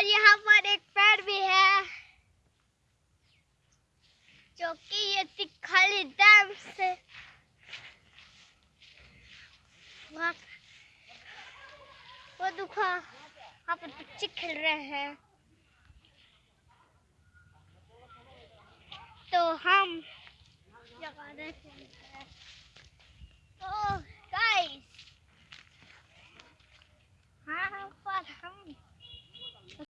और यहाँ पर एक पेड़ भी है, जो कि ये खाली डैम से वो दुखा, वहाँ पर बच्चे खेल रहे हैं। तो हम जगह